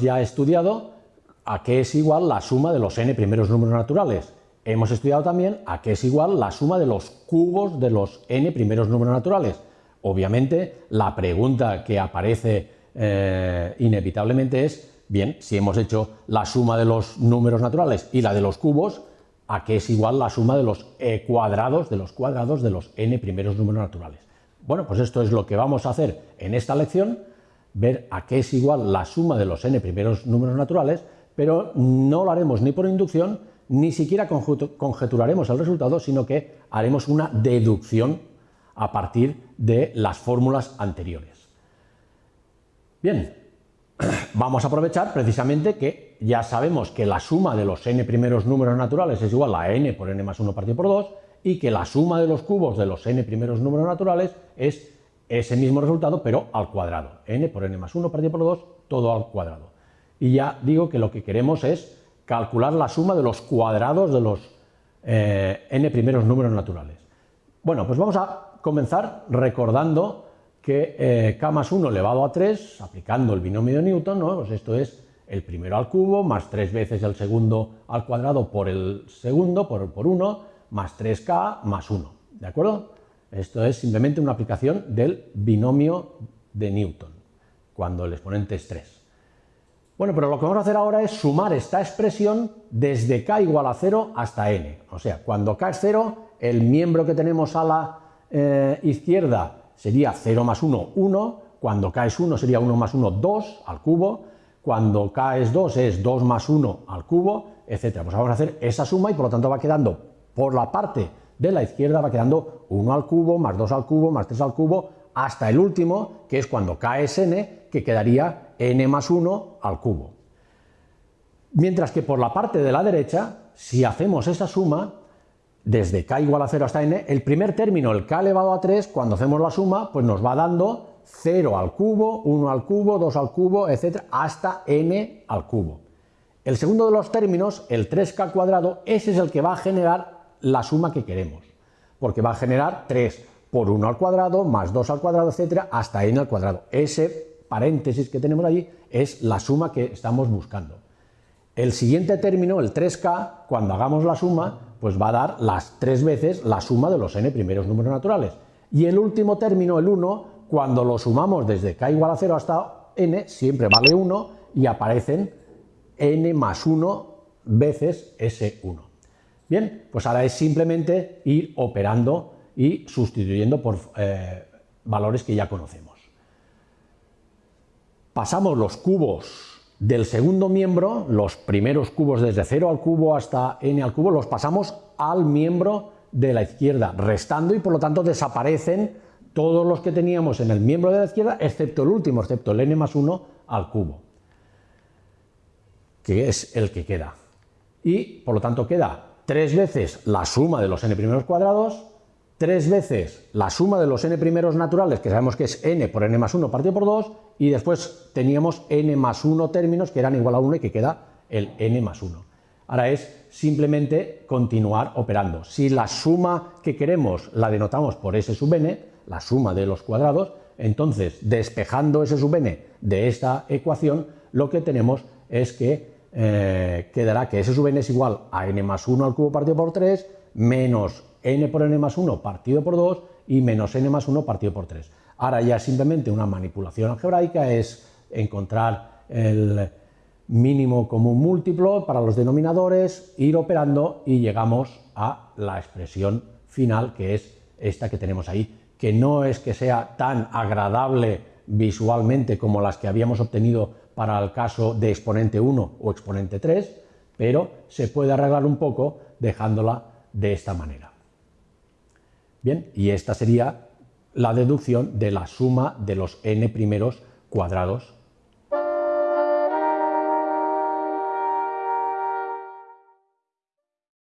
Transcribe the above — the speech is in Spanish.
hemos ya estudiado a qué es igual la suma de los n primeros números naturales. Hemos estudiado también a qué es igual la suma de los cubos de los n primeros números naturales. Obviamente, la pregunta que aparece eh, inevitablemente es, bien, si hemos hecho la suma de los números naturales y la de los cubos, ¿a qué es igual la suma de los e cuadrados de los cuadrados de los n primeros números naturales? Bueno, pues esto es lo que vamos a hacer en esta lección, ver a qué es igual la suma de los n primeros números naturales, pero no lo haremos ni por inducción, ni siquiera conjeturaremos el resultado, sino que haremos una deducción a partir de las fórmulas anteriores. Bien, vamos a aprovechar precisamente que ya sabemos que la suma de los n primeros números naturales es igual a n por n más 1 partido por 2 y que la suma de los cubos de los n primeros números naturales es ese mismo resultado, pero al cuadrado. n por n más 1 partido por 2, todo al cuadrado. Y ya digo que lo que queremos es calcular la suma de los cuadrados de los eh, n primeros números naturales. Bueno, pues vamos a comenzar recordando que eh, k más 1 elevado a 3, aplicando el binomio de Newton, ¿no? pues esto es el primero al cubo, más 3 veces el segundo al cuadrado por el segundo, por, por 1, más 3k más 1, ¿de acuerdo? Esto es simplemente una aplicación del binomio de Newton, cuando el exponente es 3. Bueno, pero lo que vamos a hacer ahora es sumar esta expresión desde k igual a 0 hasta n. O sea, cuando k es 0, el miembro que tenemos a la eh, izquierda sería 0 más 1, 1, cuando k es 1 sería 1 más 1, 2 al cubo, cuando k es 2 es 2 más 1 al cubo, etc. Pues vamos a hacer esa suma y por lo tanto va quedando por la parte de la izquierda va quedando 1 al cubo, más 2 al cubo, más 3 al cubo, hasta el último, que es cuando k es n, que quedaría n más 1 al cubo. Mientras que por la parte de la derecha, si hacemos esa suma, desde k igual a 0 hasta n, el primer término, el k elevado a 3, cuando hacemos la suma, pues nos va dando 0 al cubo, 1 al cubo, 2 al cubo, etc., hasta n al cubo. El segundo de los términos, el 3k cuadrado, ese es el que va a generar la suma que queremos, porque va a generar 3 por 1 al cuadrado, más 2 al cuadrado, etcétera, hasta n al cuadrado. Ese paréntesis que tenemos allí es la suma que estamos buscando. El siguiente término, el 3k, cuando hagamos la suma, pues va a dar las tres veces la suma de los n primeros números naturales. Y el último término, el 1, cuando lo sumamos desde k igual a 0 hasta n, siempre vale 1 y aparecen n más 1 veces ese 1. Bien, pues ahora es simplemente ir operando y sustituyendo por eh, valores que ya conocemos. Pasamos los cubos del segundo miembro, los primeros cubos desde 0 al cubo hasta n al cubo, los pasamos al miembro de la izquierda, restando y por lo tanto desaparecen todos los que teníamos en el miembro de la izquierda, excepto el último, excepto el n más 1 al cubo, que es el que queda. Y por lo tanto queda tres veces la suma de los n primeros cuadrados, tres veces la suma de los n primeros naturales, que sabemos que es n por n más 1 partido por 2, y después teníamos n más 1 términos que eran igual a 1 y que queda el n más 1. Ahora es simplemente continuar operando. Si la suma que queremos la denotamos por s sub n, la suma de los cuadrados, entonces despejando s sub n de esta ecuación, lo que tenemos es que eh, quedará que S sub n es igual a n más 1 al cubo partido por 3 menos n por n más 1 partido por 2 y menos n más 1 partido por 3. Ahora ya simplemente una manipulación algebraica es encontrar el mínimo común múltiplo para los denominadores, ir operando y llegamos a la expresión final que es esta que tenemos ahí, que no es que sea tan agradable visualmente como las que habíamos obtenido para el caso de exponente 1 o exponente 3, pero se puede arreglar un poco dejándola de esta manera. Bien, y esta sería la deducción de la suma de los n primeros cuadrados